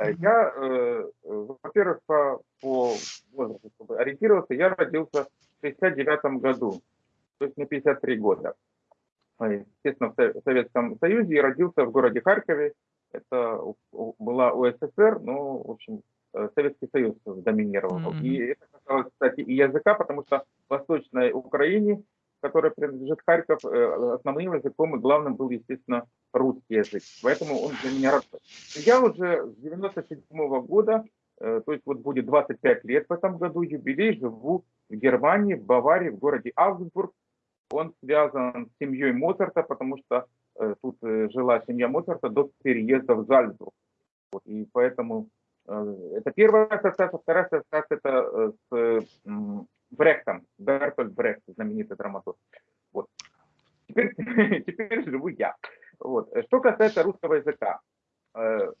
Я, э, во-первых, по, по возрасту, чтобы ориентироваться, я родился в 69 году, то есть на 53 года. Естественно, в Советском Союзе и родился в городе Харькове. Это была УССР, но, в общем, э, Советский Союз доминировал. Mm -hmm. И это касалось, кстати, и языка, потому что в Восточной Украине которой принадлежит Харьков, э, основным языком и главным был, естественно, русский язык. Поэтому он для меня родной. Я уже с 97 -го года, э, то есть вот будет 25 лет в этом году, юбилей, живу в Германии, в Баварии, в городе Аугсбург. Он связан с семьей Моцарта, потому что э, тут жила семья Моцарта до переезда в Зальцбург. Вот, и поэтому это первая ассоциация, вторая ассоциация это с драматург. Вот. Теперь, теперь живу я. Вот. Что касается русского языка. Э,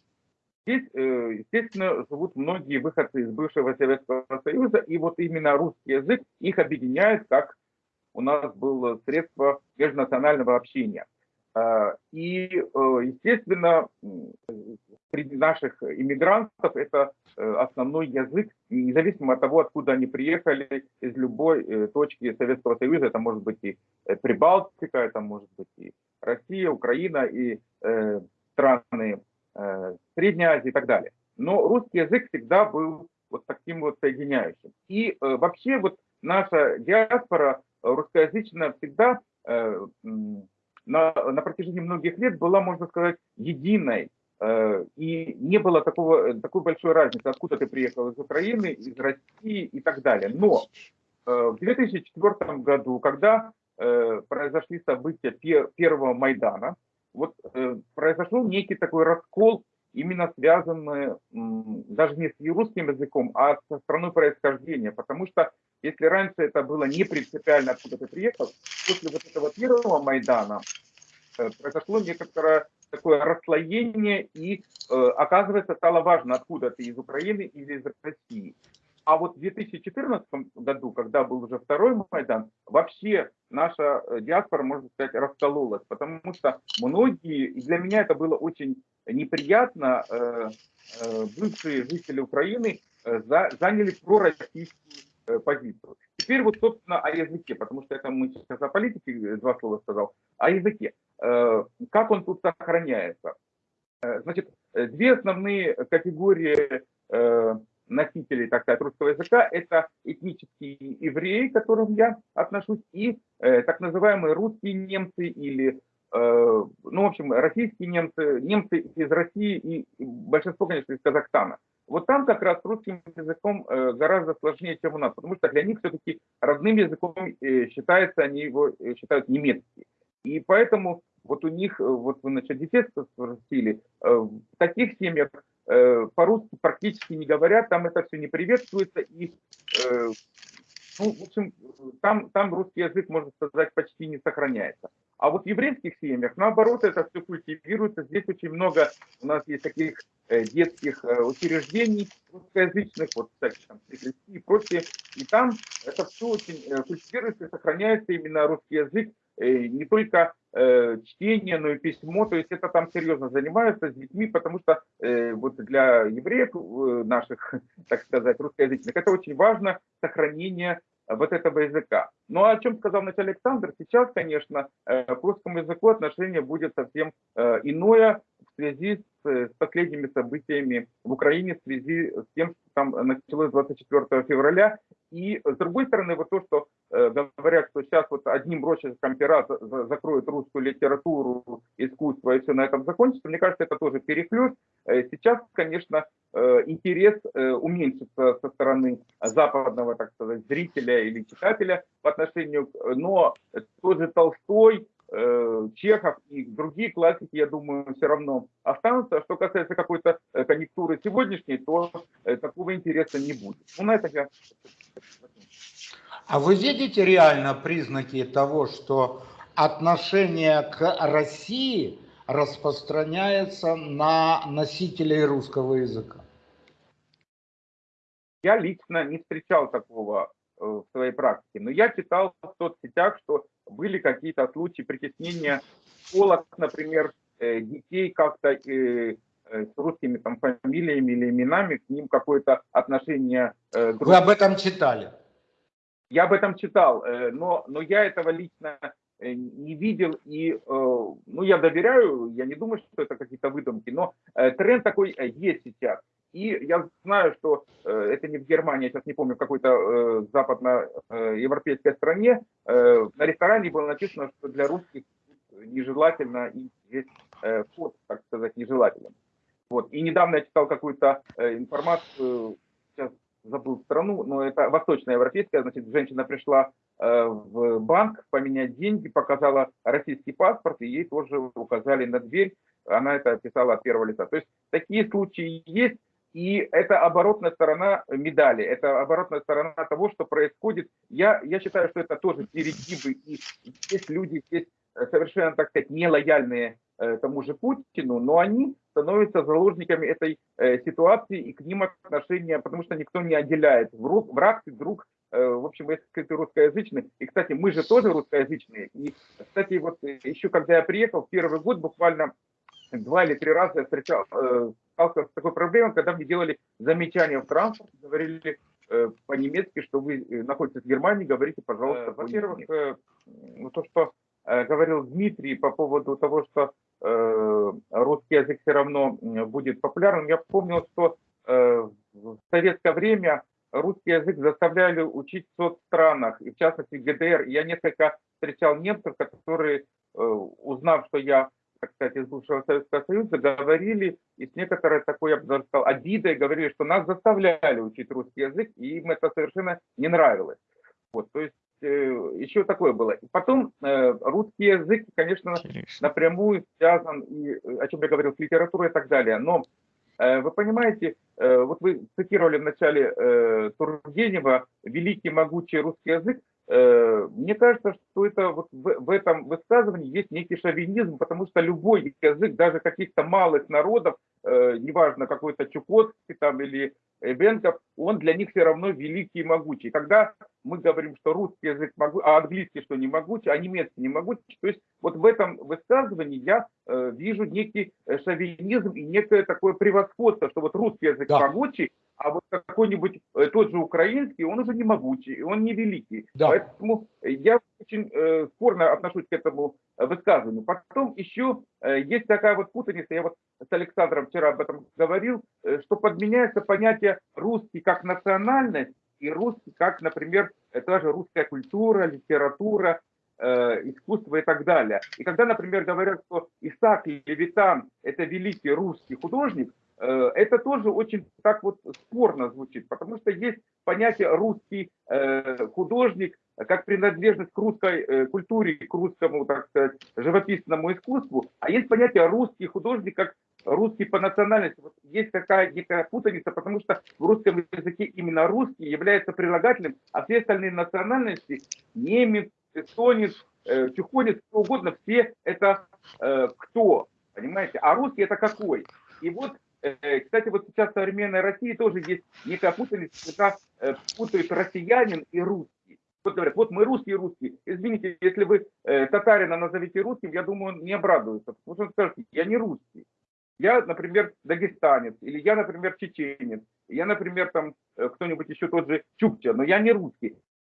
здесь, э, естественно, живут многие выходцы из бывшего Советского Союза, и вот именно русский язык их объединяет, как у нас было средство межнационального общения. Э, и, естественно, наших иммигрантов это э, основной язык, независимо от того, откуда они приехали, из любой э, точки Советского Союза, это может быть и э, Прибалтика, это может быть и Россия, Украина, и э, страны э, Средней Азии и так далее. Но русский язык всегда был вот таким вот соединяющим. И э, вообще вот наша диаспора русскоязычная всегда э, на, на протяжении многих лет была, можно сказать, единой и не было такого, такой большой разницы, откуда ты приехал из Украины, из России и так далее. Но э, в 2004 году, когда э, произошли события первого Майдана, вот произошел некий такой раскол, именно связанный даже не с русским языком, а со страной происхождения. Потому что если раньше это было не принципиально, откуда ты приехал, после вот этого первого Майдана произошло некоторое такое расслоение, и э, оказывается стало важно, откуда ты, из Украины или из России. А вот в 2014 году, когда был уже второй Майдан, вообще наша э, диаспора, можно сказать, раскололась, потому что многие, и для меня это было очень неприятно, э, э, бывшие жители Украины э, за, заняли пророссийскую э, позицию. Теперь вот, собственно, о языке, потому что это мы сейчас о политике э, два слова сказал, о языке. Э, как он тут сохраняется? Э, значит, две основные категории носителей, так сказать, русского языка, это этнические евреи, к которым я отношусь, и так называемые русские немцы или, ну, в общем, российские немцы, немцы из России и большинство, конечно, из Казахстана. Вот там как раз русским языком э, гораздо сложнее, чем у нас, потому что для них все-таки родным языком э, считается, они его э, считают немецкий. И поэтому вот у них, вот вы насчет детей спросили, в таких семьях по-русски практически не говорят, там это все не приветствуется, и, ну, в общем, там, там русский язык, можно сказать, почти не сохраняется. А вот в еврейских семьях, наоборот, это все культивируется. Здесь очень много у нас есть таких э, детских э, учреждений русскоязычных, вот, кстати, там, и прочее. И там это все очень э, культивируется и сохраняется именно русский язык, не только чтение, но и письмо, то есть это там серьезно занимаются с детьми, потому что вот для евреев наших, так сказать, русскоязычных, это очень важно, сохранение вот этого языка. Ну, а о чем сказал вначале Александр, сейчас, конечно, э, к русскому языку отношение будет совсем э, иное связи с, с последними событиями в Украине, в связи с тем, что там началось 24 февраля. И с другой стороны, вот то, что э, говорят, что сейчас вот одним рочерком пера закроют русскую литературу, искусство и все на этом закончится, мне кажется, это тоже перехлест. Сейчас, конечно, интерес уменьшится со стороны западного, так сказать, зрителя или читателя по отношению, но тоже Толстой, э, Чехов и другие классики, я думаю, все равно останутся. А что касается какой-то э, конъюнктуры сегодняшней, то э, такого интереса не будет. Ну, на это я... А вы видите реально признаки того, что отношение к России распространяется на носителей русского языка? Я лично не встречал такого Э, в своей практике. Но я читал в соцсетях, что были какие-то случаи притеснения школах, например, э, детей как-то э, э, с русскими там фамилиями или именами, к ним какое-то отношение. Э, Вы об этом читали? Я об этом читал, э, но, но я этого лично не видел и, ну, я доверяю, я не думаю, что это какие-то выдумки, но тренд такой есть сейчас. И я знаю, что это не в Германии, я сейчас не помню, в какой-то западноевропейской стране, на ресторане было написано, что для русских нежелательно, и здесь вход, так сказать, нежелателен. Вот. И недавно я читал какую-то информацию, сейчас забыл страну, но это восточноевропейская, значит, женщина пришла э, в банк поменять деньги, показала российский паспорт, и ей тоже указали на дверь, она это описала от первого лица. То есть такие случаи есть, и это оборотная сторона медали, это оборотная сторона того, что происходит. Я, я считаю, что это тоже стереотипы, и есть люди, есть совершенно, так сказать, нелояльные Э, тому же Путину, но они становятся заложниками этой э, ситуации и к ним отношения, потому что никто не отделяет враг и друг, э, в общем, если ты русскоязычный. И, кстати, мы же тоже русскоязычные. И, кстати, вот еще когда я приехал, первый год буквально два или три раза я встречал, сталкивался с такой проблемой, когда мне делали замечания в транспорте, говорили по-немецки, что вы находитесь в Германии, говорите, пожалуйста. Во-первых, то, что говорил Дмитрий по поводу того, что Э, русский язык все равно будет популярным. Я помнил, что э, в советское время русский язык заставляли учить в соцстранах, и в частности в ГДР. Я несколько встречал немцев, которые, э, узнав, что я, сказать, из бывшего Советского Союза, говорили, и с некоторой такой, я бы даже сказал, обидой говорили, что нас заставляли учить русский язык, и им это совершенно не нравилось. Вот, то есть Э, еще такое было. Потом э, русский язык, конечно, Интересно. напрямую связан, и, о чем я говорил, с литературой и так далее. Но э, вы понимаете, вот вы цитировали в начале Тургенева «Великий могучий русский язык», мне кажется, что это вот в, в этом высказывании есть некий шовинизм, потому что любой язык, даже каких-то малых народов, неважно, какой-то Чукотский там или Эвенков, он для них все равно великий и могучий. Когда мы говорим, что русский язык могу, а английский что не могучий, а немецкий не могучий, то есть вот в этом высказывании я э, вижу некий э, шовинизм и некое такое превосходство, что вот русский язык да. могучий, а вот какой-нибудь э, тот же украинский, он уже не могучий, он не великий. Да. Поэтому я очень э, спорно отношусь к этому высказыванию. Потом еще э, есть такая вот путаница, я вот с Александром вчера об этом говорил, э, что подменяется понятие русский как национальность и русский как, например, та же русская культура, литература, э, искусство и так далее. И когда, например, говорят, что Исаак Левитан – это великий русский художник, это тоже очень так вот спорно звучит, потому что есть понятие русский художник как принадлежность к русской э, культуре, к русскому, так сказать, живописному искусству, а есть понятие русский художник как русский по национальности. Вот есть такая некая путаница, потому что в русском языке именно русский является прилагательным, а все остальные национальности, немец, эстонец, э, чухонец, кто угодно, все это э, кто, понимаете? А русский это какой? И вот, э, кстати, вот сейчас в современной России тоже есть некая путаница, когда путают россиянин и русский. Вот говорят, вот мы русские, русские. Извините, если вы э, татарина назовите русским, я думаю, он не обрадуется. Потому что он скажет, я не русский. Я, например, дагестанец, или я, например, чеченец, я, например, там э, кто-нибудь еще тот же чукча, но я не русский.